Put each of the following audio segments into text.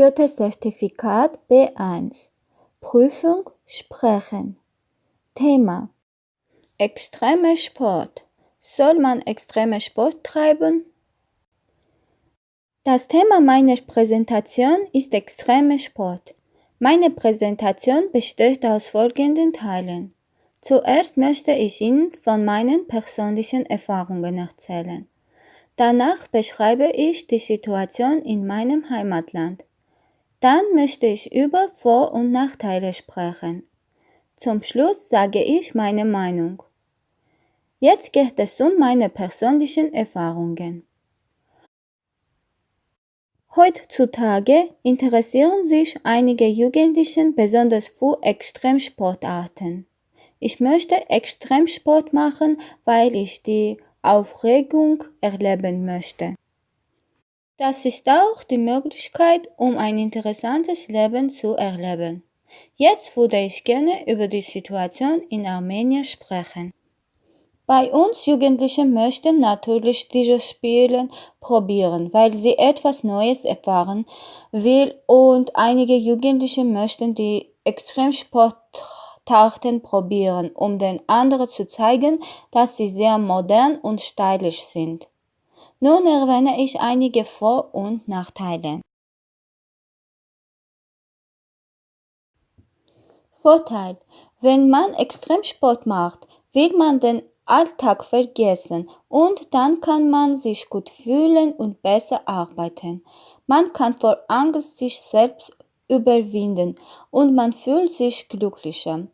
Goethe-Zertifikat B1 Prüfung Sprechen Thema Extremer Sport Soll man extreme Sport treiben? Das Thema meiner Präsentation ist extremer Sport. Meine Präsentation besteht aus folgenden Teilen. Zuerst möchte ich Ihnen von meinen persönlichen Erfahrungen erzählen. Danach beschreibe ich die Situation in meinem Heimatland. Dann möchte ich über Vor- und Nachteile sprechen. Zum Schluss sage ich meine Meinung. Jetzt geht es um meine persönlichen Erfahrungen. Heutzutage interessieren sich einige Jugendliche besonders für Extremsportarten. Ich möchte Extremsport machen, weil ich die Aufregung erleben möchte. Das ist auch die Möglichkeit, um ein interessantes Leben zu erleben. Jetzt würde ich gerne über die Situation in Armenien sprechen. Bei uns Jugendlichen möchten natürlich diese Spiele probieren, weil sie etwas Neues erfahren will und einige Jugendliche möchten die Extremsportarten probieren, um den anderen zu zeigen, dass sie sehr modern und stylisch sind. Nun erwähne ich einige Vor- und Nachteile. Vorteil. Wenn man Extremsport macht, will man den Alltag vergessen und dann kann man sich gut fühlen und besser arbeiten. Man kann vor Angst sich selbst überwinden und man fühlt sich glücklicher.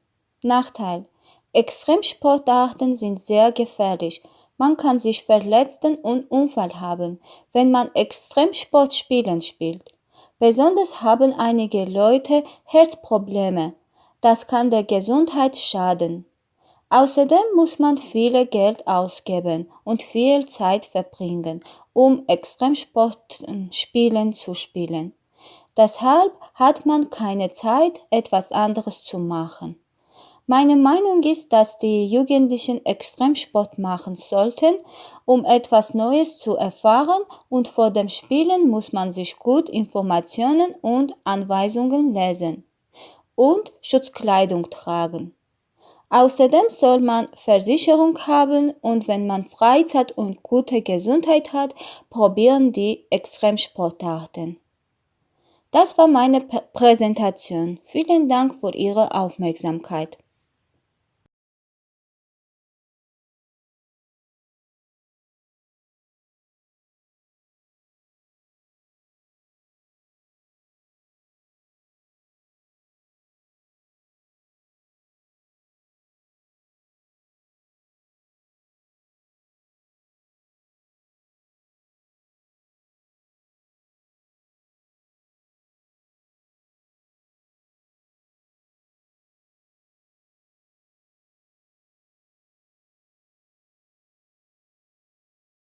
Nachteil. Extremsportarten sind sehr gefährlich. Man kann sich verletzen und Unfall haben, wenn man Extremsportspielen spielt. Besonders haben einige Leute Herzprobleme. Das kann der Gesundheit schaden. Außerdem muss man viel Geld ausgeben und viel Zeit verbringen, um Extremsportspielen zu spielen. Deshalb hat man keine Zeit, etwas anderes zu machen. Meine Meinung ist, dass die Jugendlichen Extremsport machen sollten, um etwas Neues zu erfahren und vor dem Spielen muss man sich gut Informationen und Anweisungen lesen und Schutzkleidung tragen. Außerdem soll man Versicherung haben und wenn man Freizeit und gute Gesundheit hat, probieren die Extremsportarten. Das war meine Präsentation. Vielen Dank für Ihre Aufmerksamkeit.